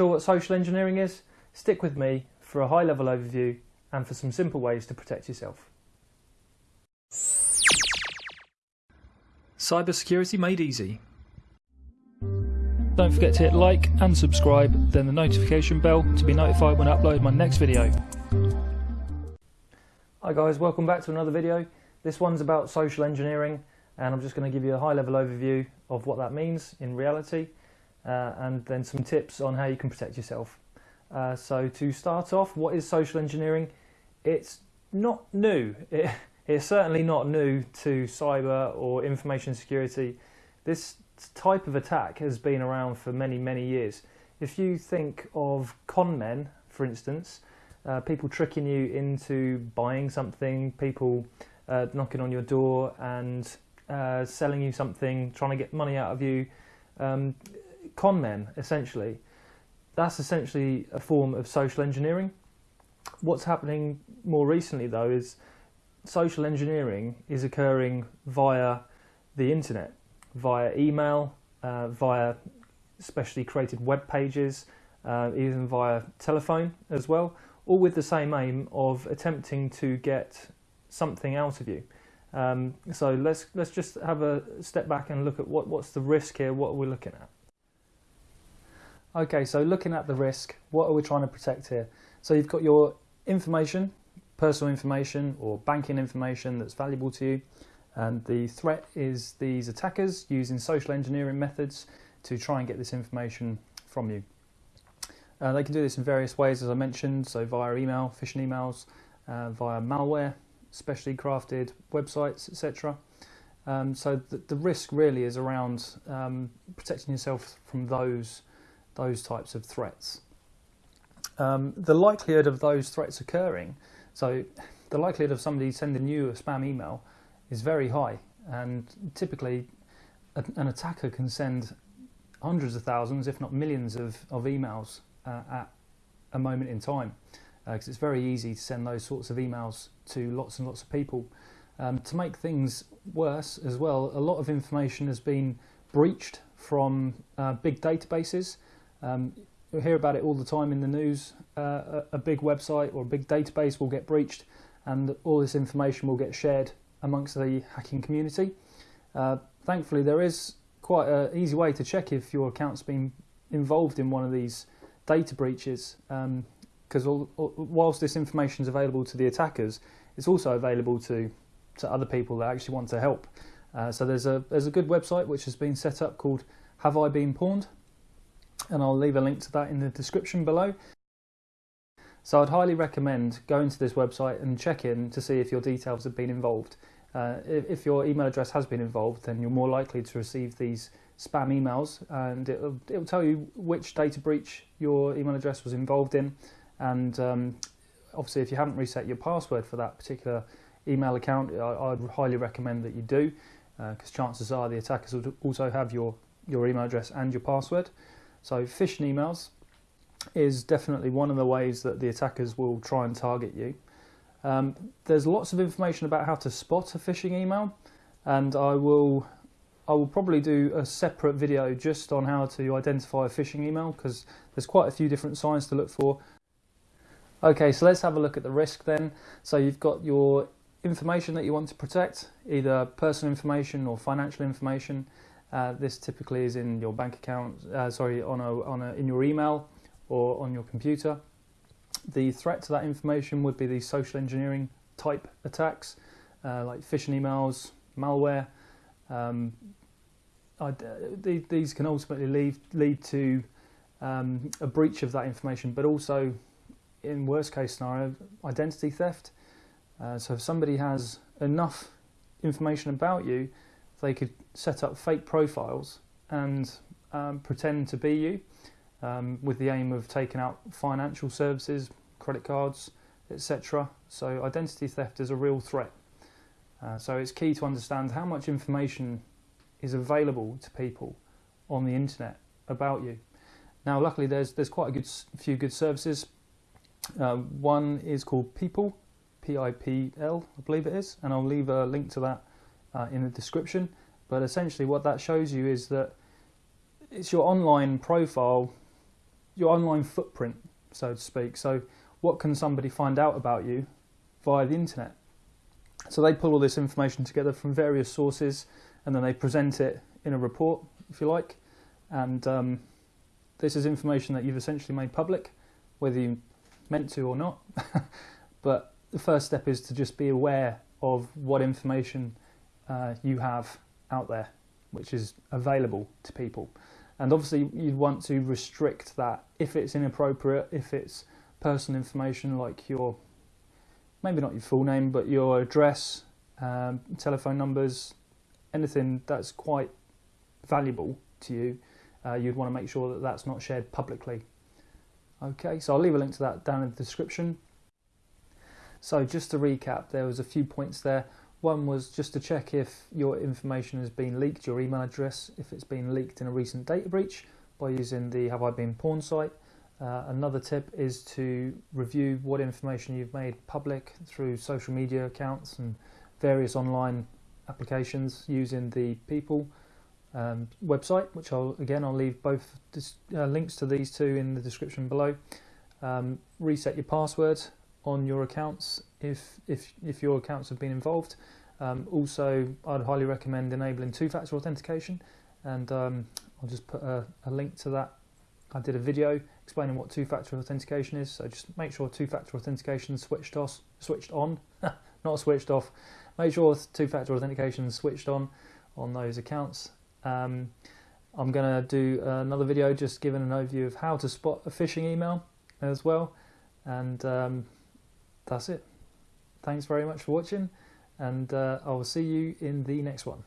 Sure what social engineering is? Stick with me for a high level overview and for some simple ways to protect yourself. Cybersecurity made easy. Don't forget to hit like and subscribe, then the notification bell to be notified when I upload my next video. Hi guys, welcome back to another video. This one's about social engineering and I'm just going to give you a high level overview of what that means in reality uh, and then some tips on how you can protect yourself. Uh, so to start off, what is social engineering? It's not new. It, it's certainly not new to cyber or information security. This type of attack has been around for many, many years. If you think of con men, for instance, uh, people tricking you into buying something, people uh, knocking on your door and uh, selling you something, trying to get money out of you, um, con men essentially. That's essentially a form of social engineering. What's happening more recently though is social engineering is occurring via the internet, via email, uh, via specially created web pages, uh, even via telephone as well, all with the same aim of attempting to get something out of you. Um, so let's let's just have a step back and look at what, what's the risk here, what are we looking at. Okay, so looking at the risk, what are we trying to protect here? So you've got your information, personal information or banking information that's valuable to you. And the threat is these attackers using social engineering methods to try and get this information from you. Uh, they can do this in various ways, as I mentioned, so via email, phishing emails, uh, via malware, specially crafted websites, etc. Um, so the, the, risk really is around um, protecting yourself from those those types of threats. Um, the likelihood of those threats occurring, so the likelihood of somebody sending you a spam email is very high, and typically an attacker can send hundreds of thousands, if not millions, of, of emails uh, at a moment in time because uh, it's very easy to send those sorts of emails to lots and lots of people. Um, to make things worse as well, a lot of information has been breached from uh, big databases. Um, we hear about it all the time in the news. Uh, a, big website or a big database will get breached and all this information will get shared amongst the hacking community. Uh, thankfully, there is quite an easy way to check if your account's been involved in one of these data breaches. Um, because whilst this information is available to the attackers, it's also available to to other people that actually want to help. Uh, so there's a there's a good website which has been set up called Have I Been Pwned, and I'll leave a link to that in the description below. So I'd highly recommend going to this website and check in to see if your details have been involved. Uh, if, your email address has been involved, then you're more likely to receive these spam emails, and it'll, it'll tell you which data breach your email address was involved in, and um, obviously, if you haven't reset your password for that particular email account, I, would highly recommend that you do, because uh, chances are the attackers will also have your, your email address and your password. So phishing emails is definitely one of the ways that the attackers will try and target you. Um, there's lots of information about how to spot a phishing email, and I will I will probably do a separate video just on how to identify a phishing email because there's quite a few different signs to look for Okay, so let's have a look at the risk then. So you've got your information that you want to protect, either personal information or financial information. Uh, this typically is in your bank account, uh, sorry, on a, on a, in your email or on your computer. The threat to that information would be these social engineering type attacks, uh, like phishing emails, malware. Um, these can ultimately lead, lead to um, a breach of that information, but also in worst case scenario, identity theft. Uh, so if somebody has enough information about you, they could set up fake profiles and um, pretend to be you um, with the aim of taking out financial services, credit cards, etc. So identity theft is a real threat. Uh, so it's key to understand how much information is available to people on the internet about you. Now, luckily, there's there's quite a good few good services uh, one is called Pipl, P-I-P-L, I believe it is, and I'll leave a link to that uh, in the description. But essentially what that shows you is that it's your online profile your online footprint, so to speak. So, what can somebody find out about you via the internet? So, they pull all this information together from various sources and then they present it in a report, if you like. And um, this is information that you've essentially made public, whether you meant to or not. but the first step is to just be aware of what information uh, you have out there, which is available to people. And obviously, you'd want to restrict that if it's inappropriate, if it's personal information like your, maybe not your full name, but your address, um, telephone numbers, anything that's quite valuable to you, uh, you'd want to make sure that that's not shared publicly. Okay, so I'll leave a link to that down in the description. So just to recap, there was a few points there. One was just to check if your information has been leaked, your email address, if it's been leaked in a recent data breach by using the Have I Been Pwned site. Uh, another tip is to review what information you've made public through social media accounts and various online applications using the Pipl um, website, which I'll again I'll leave both uh, links to these two in the description below. Um, reset your password on your accounts if if if your accounts have been involved. Um, also, I'd highly recommend enabling two-factor authentication, and um, I'll just put a, a, link to that. I did a video explaining what two-factor authentication is, so just make sure two-factor authentication switched off, switched on, not switched off. Make sure two-factor authentication is switched on on those accounts. Um, I'm going to do another video just giving an overview of how to spot a phishing email as well, and um, that's it. Thanks very much for watching, and uh, I will see you in the next one.